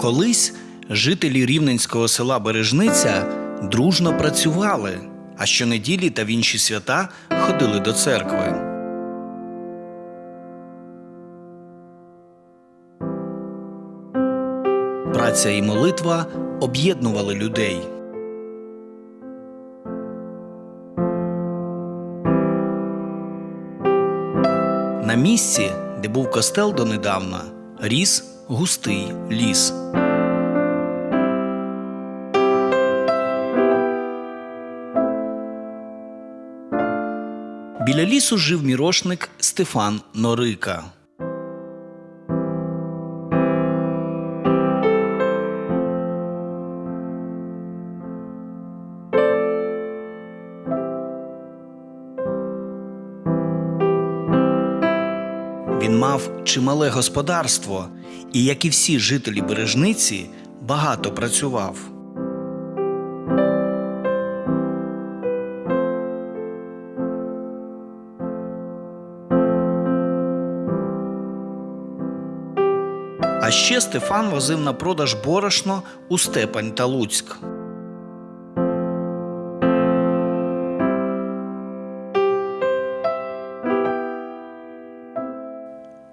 Колись жителі рівненського села Бережниця дружно працювали, а щонеділі та в інші свята ходили до церкви. Праця і молитва об'єднували людей. На місці, де був костел донедавна, ріс густий ліс. Біля лісу жив мірошник Стефан Норика. Він мав чимале господарство і, як і всі жителі бережниці, багато працював. А ще Стефан возив на продаж борошно у Степань та Луцьк.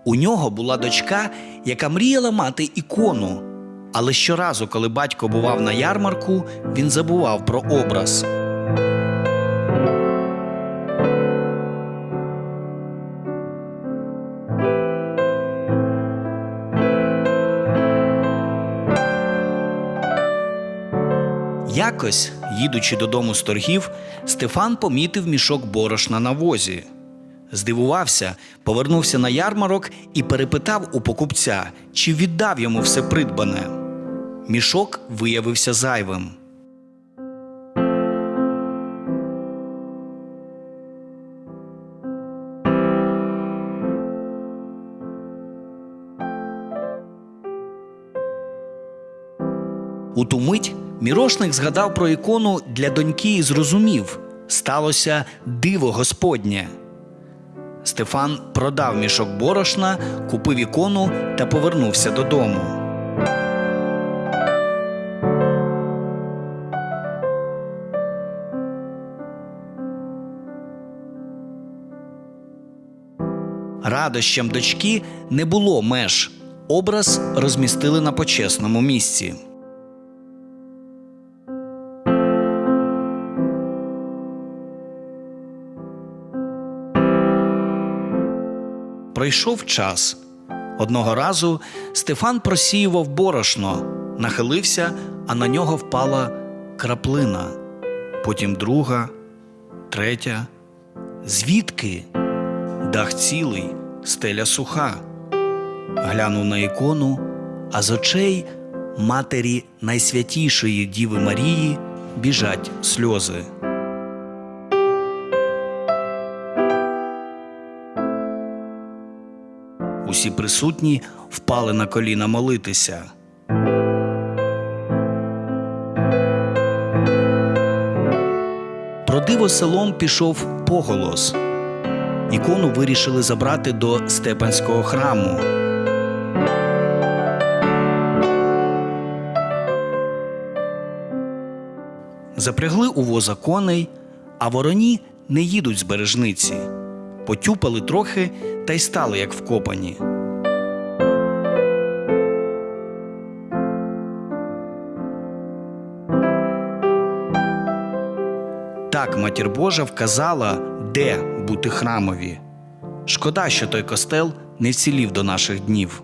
У нього була дочка, яка мріяла мати ікону. Але щоразу, коли батько бував на ярмарку, він забував про образ. Якось, їдучи додому з торгів, Стефан помітив мішок борошна на возі. Здивувався, повернувся на ярмарок і перепитав у покупця, чи віддав йому все придбане. Мішок виявився зайвим. У ту мить мірошник згадав про ікону для доньки і зрозумів сталося диво Господнє. Стефан продав мішок борошна, купив ікону та повернувся додому. Радощам дочки не було меж. Образ розмістили на почесному місці. Пройшов час. Одного разу Стефан просіював борошно, нахилився, а на нього впала краплина. Потім друга, третя. Звідки? Дах цілий, стеля суха. Глянув на ікону, а з очей матері найсвятішої Діви Марії біжать сльози. Усі присутні впали на коліна молитися. Про диво селом пішов поголос. Ікону вирішили забрати до Степанського храму. Запрягли у воза коней, а вороні не їдуть з бережниці. Потюпали трохи та й стали як вкопані. Так матір Божа вказала, де бути храмові. Шкода, що той костел не вцілів до наших днів.